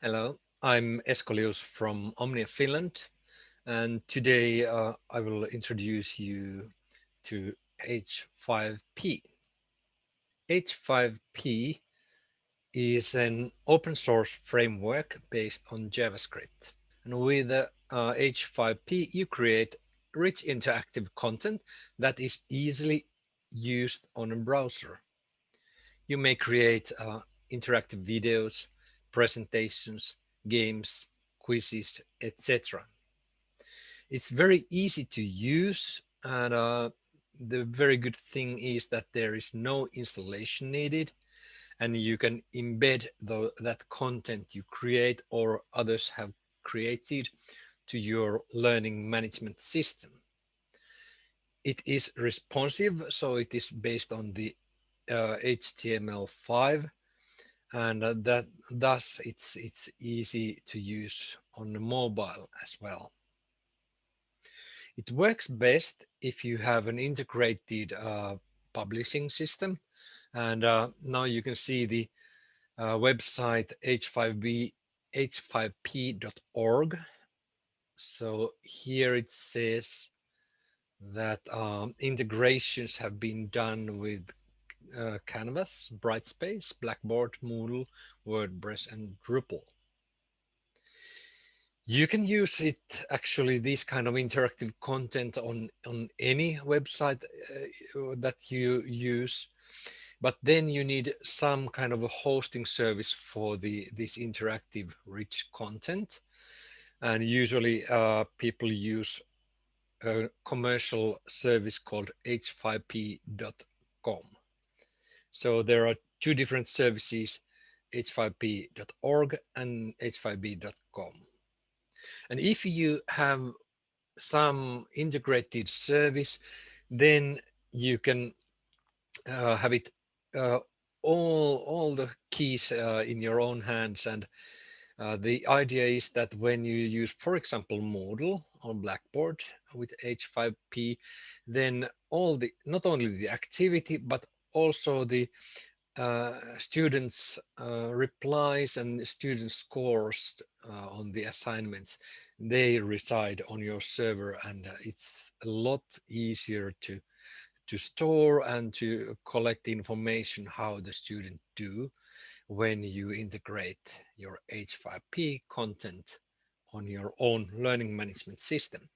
Hello, I'm Esko Lius from Omnia Finland, and today uh, I will introduce you to H5P. H5P is an open source framework based on JavaScript. And with uh, H5P, you create rich interactive content that is easily used on a browser. You may create uh, interactive videos, presentations, games, quizzes, etc. It's very easy to use and uh, the very good thing is that there is no installation needed and you can embed the, that content you create or others have created to your learning management system. It is responsive, so it is based on the uh, HTML5 and uh, that thus it's it's easy to use on the mobile as well. It works best if you have an integrated uh, publishing system and uh, now you can see the uh, website h5b h5p.org so here it says that um, integrations have been done with uh, Canvas, Brightspace, Blackboard, Moodle, WordPress, and Drupal. You can use it actually this kind of interactive content on on any website uh, that you use, but then you need some kind of a hosting service for the this interactive rich content, and usually uh, people use a commercial service called h5p.com. So there are two different services, h5p.org and h5p.com. And if you have some integrated service, then you can uh, have it uh, all all the keys uh, in your own hands and uh, the idea is that when you use for example Moodle on Blackboard with H5P then all the not only the activity but also the uh, students uh, replies and student scores uh, on the assignments they reside on your server and it's a lot easier to to store and to collect information how the student do when you integrate your H5P content on your own learning management system.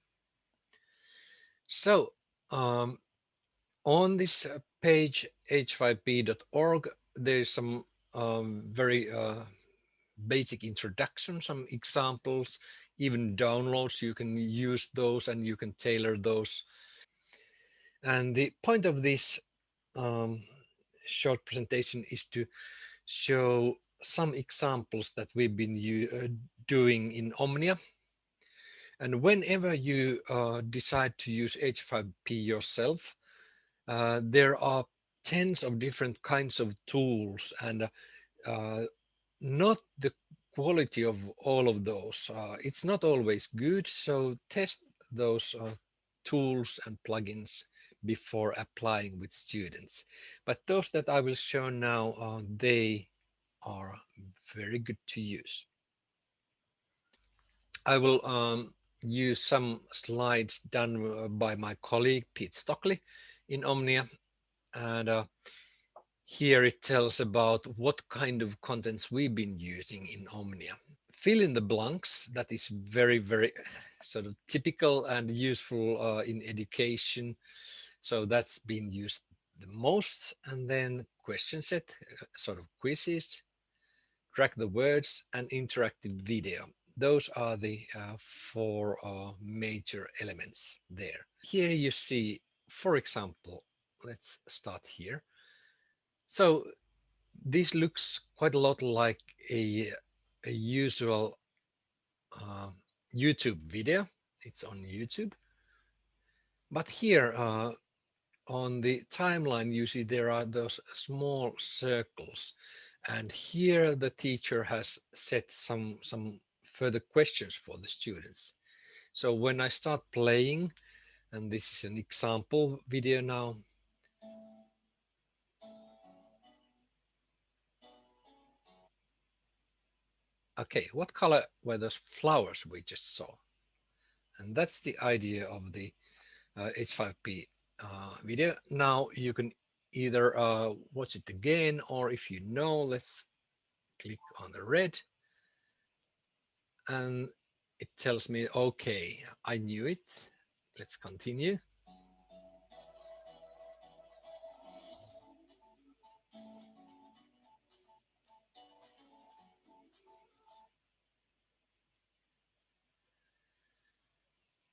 So um, on this uh, page h5p.org there's some um, very uh, basic introduction some examples even downloads. You can use those and you can tailor those. And the point of this um, short presentation is to show some examples that we've been uh, doing in Omnia. And whenever you uh, decide to use H5P yourself, uh, there are tens of different kinds of tools and uh, not the quality of all of those. Uh, it's not always good, so test those uh, tools and plugins before applying with students. But those that I will show now, uh, they are very good to use. I will um, use some slides done by my colleague Pete Stockley in Omnia. And uh, here it tells about what kind of contents we've been using in Omnia. Fill in the blanks, that is very, very sort of typical and useful uh, in education. So that's been used the most. And then question set, uh, sort of quizzes, drag the words and interactive video. Those are the uh, four uh, major elements there. Here you see for example, let's start here. So this looks quite a lot like a, a usual uh, YouTube video. It's on YouTube. But here uh, on the timeline, you see there are those small circles. And here the teacher has set some, some further questions for the students. So when I start playing, and this is an example video now. okay, what color were those flowers we just saw? And that's the idea of the uh, H5P uh, video. Now you can either uh, watch it again, or if you know, let's click on the red. And it tells me, okay, I knew it. Let's continue.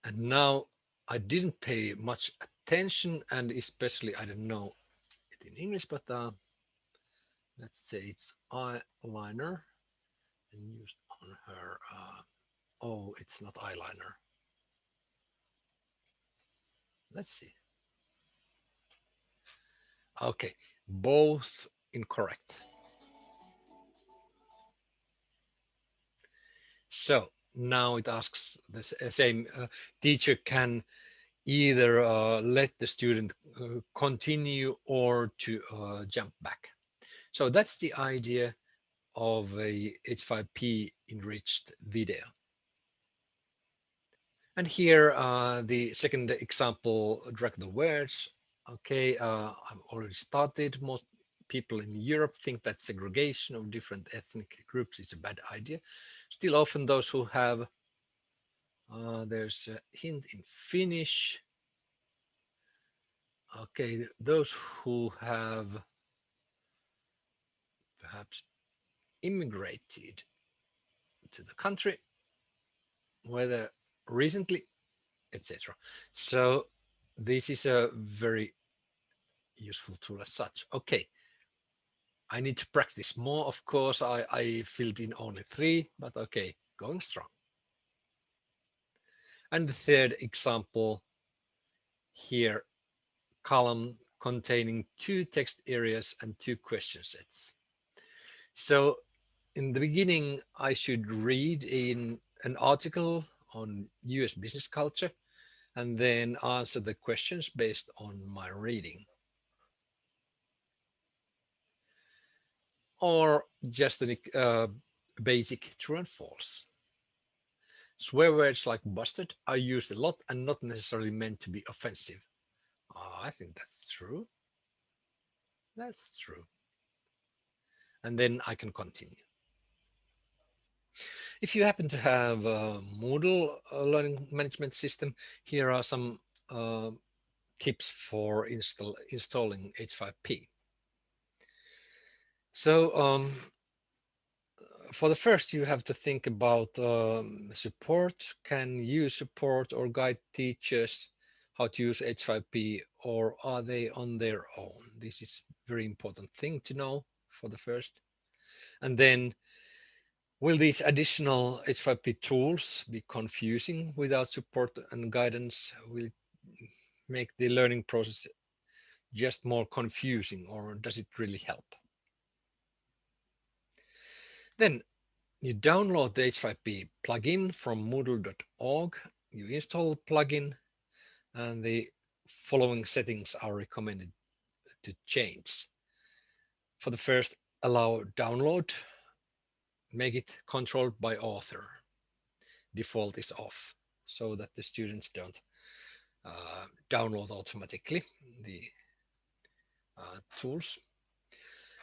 And now I didn't pay much attention and especially I don't know it in English, but uh, let's say it's eyeliner and used on her. Uh, oh, it's not eyeliner. Let's see. Okay, both incorrect. So now it asks the same uh, teacher can either uh, let the student uh, continue or to uh, jump back. So that's the idea of a H5P enriched video. And here, uh, the second example, drag the words. Okay, uh, I've already started. Most people in Europe think that segregation of different ethnic groups is a bad idea. Still often those who have, uh, there's a hint in Finnish. Okay, those who have perhaps immigrated to the country, whether recently, etc. So this is a very useful tool as such. Okay, I need to practice more. Of course, I, I filled in only three, but okay, going strong. And the third example here, column containing two text areas and two question sets. So in the beginning, I should read in an article on US business culture and then answer the questions based on my reading. or just a uh, basic true and false. Swear words like busted are used a lot and not necessarily meant to be offensive. Oh, I think that's true. That's true. And then I can continue. If you happen to have a Moodle learning management system, here are some uh, tips for install, installing H5P. So um, for the first, you have to think about um, support. Can you support or guide teachers how to use H5P or are they on their own? This is very important thing to know for the first. And then will these additional H5P tools be confusing without support and guidance? Will make the learning process just more confusing or does it really help? Then you download the H5P plugin from moodle.org. You install the plugin and the following settings are recommended to change. For the first, allow download, make it controlled by author. Default is off so that the students don't uh, download automatically the uh, tools.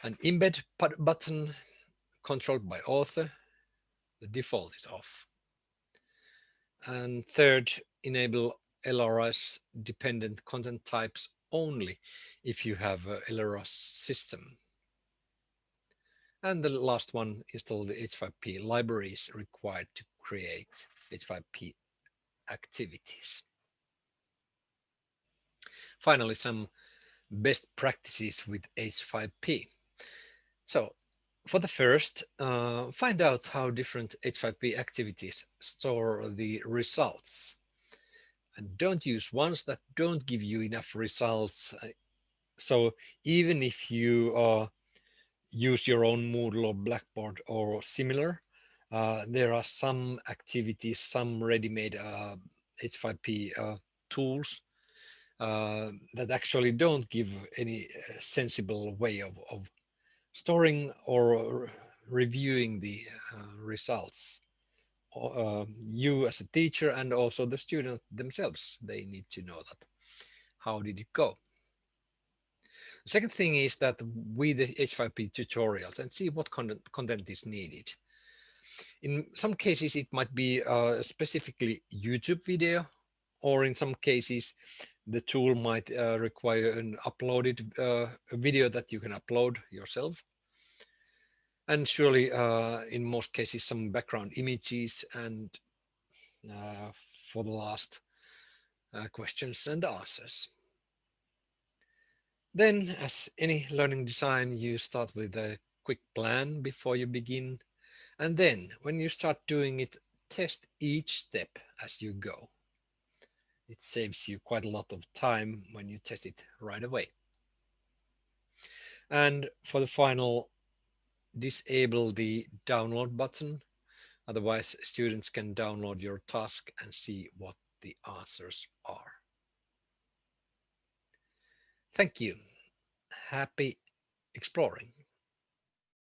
An embed button controlled by author, the default is off. And third, enable LRS dependent content types only if you have a LRS system. And the last one, install the H5P libraries required to create H5P activities. Finally, some best practices with H5P. So for the first, uh, find out how different H5P activities store the results. And don't use ones that don't give you enough results. So even if you uh, use your own Moodle or Blackboard or similar, uh, there are some activities, some ready-made uh, H5P uh, tools uh, that actually don't give any uh, sensible way of, of storing or reviewing the uh, results. Uh, you as a teacher and also the students themselves, they need to know that. How did it go? The second thing is that with the H5P tutorials and see what content, content is needed. In some cases, it might be a specifically YouTube video, or in some cases, the tool might uh, require an uploaded uh, video that you can upload yourself. And surely, uh, in most cases, some background images and uh, for the last uh, questions and answers. Then, as any learning design, you start with a quick plan before you begin. And then, when you start doing it, test each step as you go. It saves you quite a lot of time when you test it right away. And for the final, disable the download button. Otherwise, students can download your task and see what the answers are. Thank you. Happy exploring.